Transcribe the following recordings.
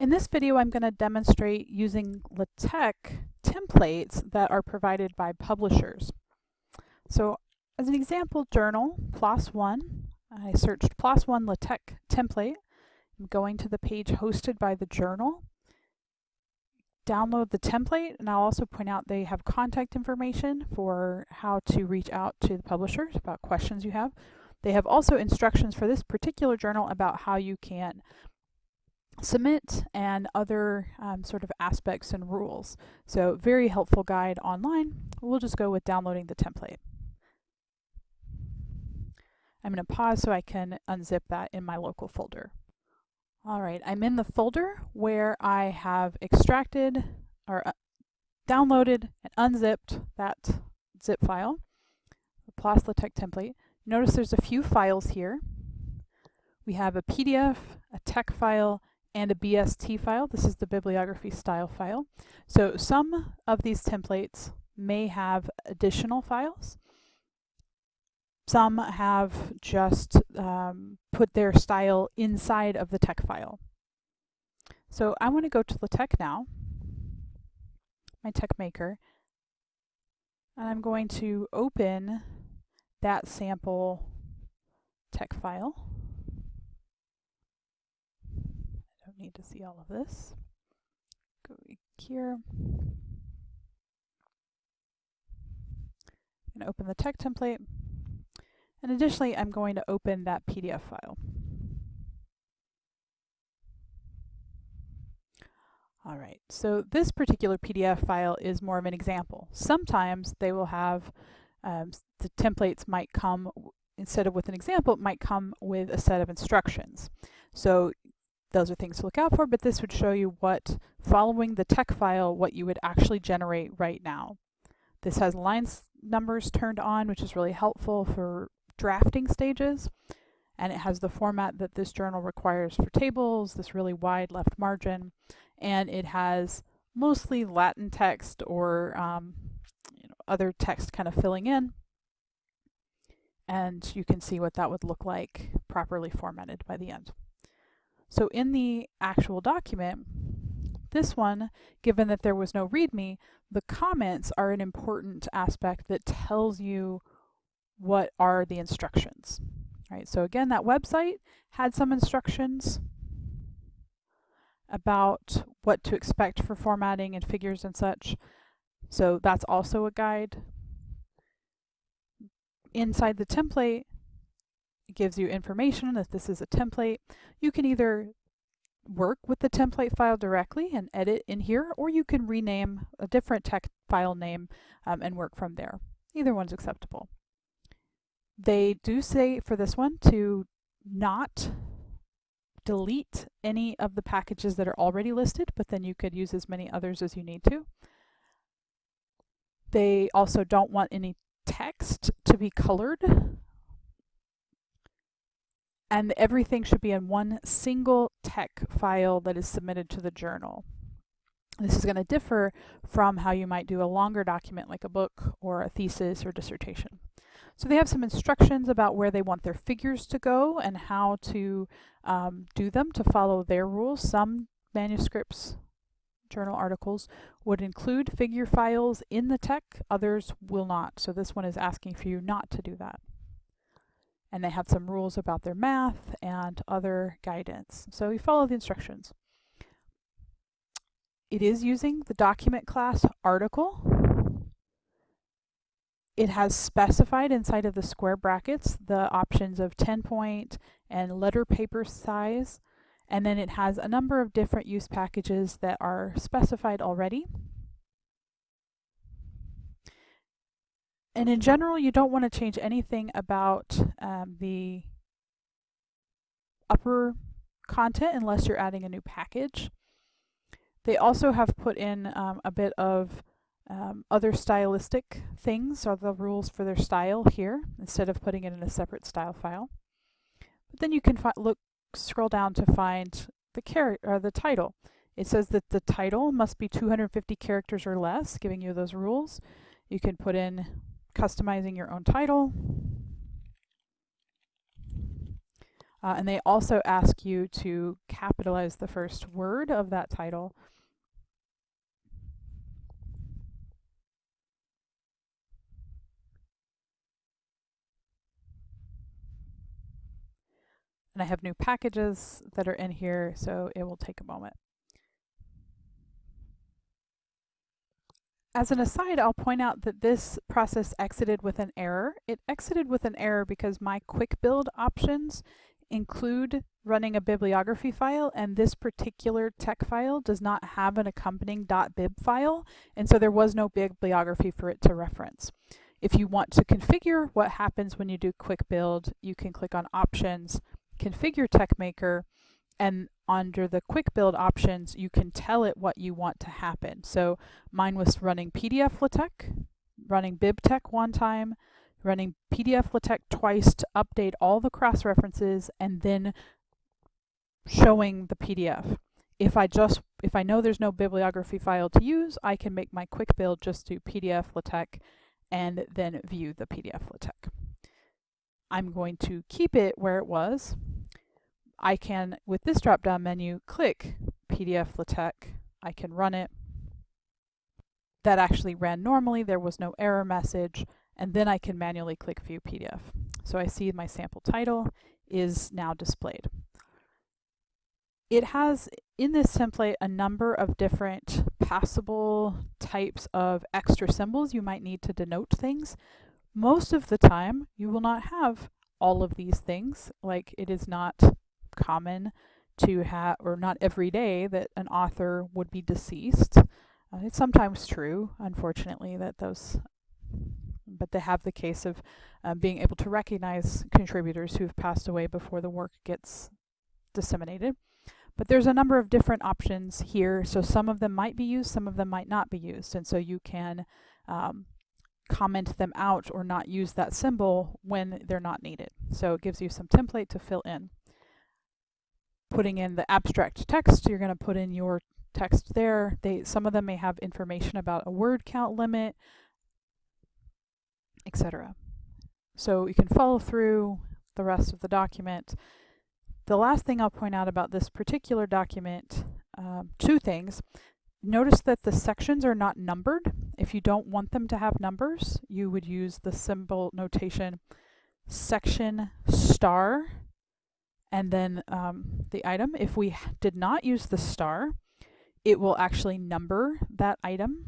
In this video, I'm going to demonstrate using LaTeX templates that are provided by publishers. So as an example journal, PLOS One, I searched PLOS One LaTeX template. I'm going to the page hosted by the journal. Download the template, and I'll also point out they have contact information for how to reach out to the publishers about questions you have. They have also instructions for this particular journal about how you can submit and other um, sort of aspects and rules. So very helpful guide online. We'll just go with downloading the template. I'm going to pause so I can unzip that in my local folder. All right, I'm in the folder where I have extracted or uh, downloaded and unzipped that zip file, the PLOS LaTeX template. Notice there's a few files here. We have a PDF, a TeX file, and a BST file. This is the bibliography style file. So some of these templates may have additional files. Some have just um, put their style inside of the TeX file. So I want to go to LaTeX now, my TeXmaker, and I'm going to open that sample TeX file. Need to see all of this. Go here. I'm going to open the TeX template. And additionally, I'm going to open that PDF file. All right, so this particular PDF file is more of an example. Sometimes they will have, um, the templates might come, instead of with an example, it might come with a set of instructions. So those are things to look out for, but this would show you what, following the TeX file, what you would actually generate right now. This has lines numbers turned on, which is really helpful for drafting stages. And it has the format that this journal requires for tables, this really wide left margin. And it has mostly Latin text or um, you know, other text kind of filling in. And you can see what that would look like properly formatted by the end. So in the actual document, this one, given that there was no README, the comments are an important aspect that tells you what are the instructions. Right, so again, that website had some instructions about what to expect for formatting and figures and such. So that's also a guide. Inside the template, gives you information that this is a template. You can either work with the template file directly and edit in here, or you can rename a different text file name um, and work from there. Either one's acceptable. They do say for this one to not delete any of the packages that are already listed, but then you could use as many others as you need to. They also don't want any text to be colored and everything should be in one single TeX file that is submitted to the journal. This is going to differ from how you might do a longer document like a book or a thesis or dissertation. So they have some instructions about where they want their figures to go and how to um, do them to follow their rules. Some manuscripts, journal articles, would include figure files in the TeX, others will not. So this one is asking for you not to do that and they have some rules about their math and other guidance. So we follow the instructions. It is using the document class article. It has specified inside of the square brackets the options of 10 point and letter paper size. And then it has a number of different use packages that are specified already. And in general, you don't want to change anything about um, the upper content unless you're adding a new package. They also have put in um, a bit of um, other stylistic things, or the rules for their style here, instead of putting it in a separate style file. But then you can look, scroll down to find the character or the title. It says that the title must be 250 characters or less, giving you those rules. You can put in customizing your own title. Uh, and they also ask you to capitalize the first word of that title. And I have new packages that are in here, so it will take a moment. As an aside, I'll point out that this process exited with an error. It exited with an error because my quick build options include running a bibliography file and this particular TeX file does not have an accompanying .bib file and so there was no bibliography for it to reference. If you want to configure what happens when you do quick build, you can click on options, configure TeXmaker, and under the quick build options, you can tell it what you want to happen. So mine was running PDF LaTeX, running BibTeX one time, running PDF LaTeX twice to update all the cross references and then showing the PDF. If I just if I know there's no bibliography file to use, I can make my quick build just do PDF LaTeX and then view the PDF LaTeX. I'm going to keep it where it was. I can, with this drop-down menu, click PDF LaTeX. I can run it. That actually ran normally. There was no error message and then I can manually click View PDF. So I see my sample title is now displayed. It has in this template a number of different passable types of extra symbols you might need to denote things. Most of the time you will not have all of these things, like it is not common to have, or not every day, that an author would be deceased. Uh, it's sometimes true, unfortunately, that those but they have the case of um, being able to recognize contributors who've passed away before the work gets disseminated. But there's a number of different options here, so some of them might be used, some of them might not be used, and so you can um, comment them out or not use that symbol when they're not needed. So it gives you some template to fill in. Putting in the abstract text, you're going to put in your text there. They, some of them may have information about a word count limit, etc. So you can follow through the rest of the document. The last thing I'll point out about this particular document, um, two things. Notice that the sections are not numbered. If you don't want them to have numbers, you would use the symbol notation section star and then um, the item. If we did not use the star, it will actually number that item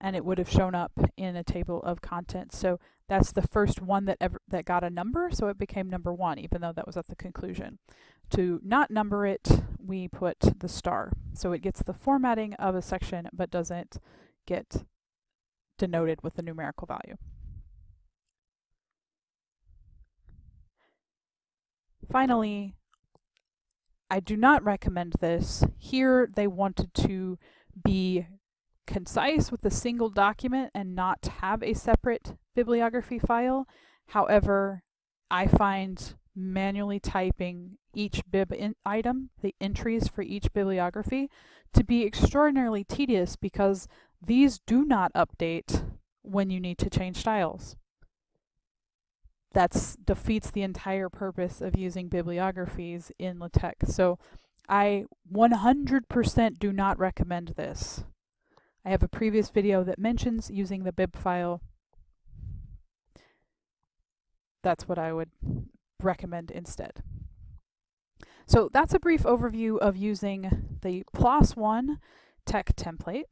and it would have shown up in a table of contents. So that's the first one that ever that got a number, so it became number one, even though that was at the conclusion. To not number it, we put the star. So it gets the formatting of a section, but doesn't get denoted with the numerical value. Finally, I do not recommend this. Here they wanted to be concise with a single document and not have a separate bibliography file. However, I find manually typing each bib item, the entries for each bibliography, to be extraordinarily tedious because these do not update when you need to change styles. That defeats the entire purpose of using bibliographies in LaTeX. So I 100% do not recommend this. I have a previous video that mentions using the bib file. That's what I would recommend instead. So that's a brief overview of using the PLOS One TeX template.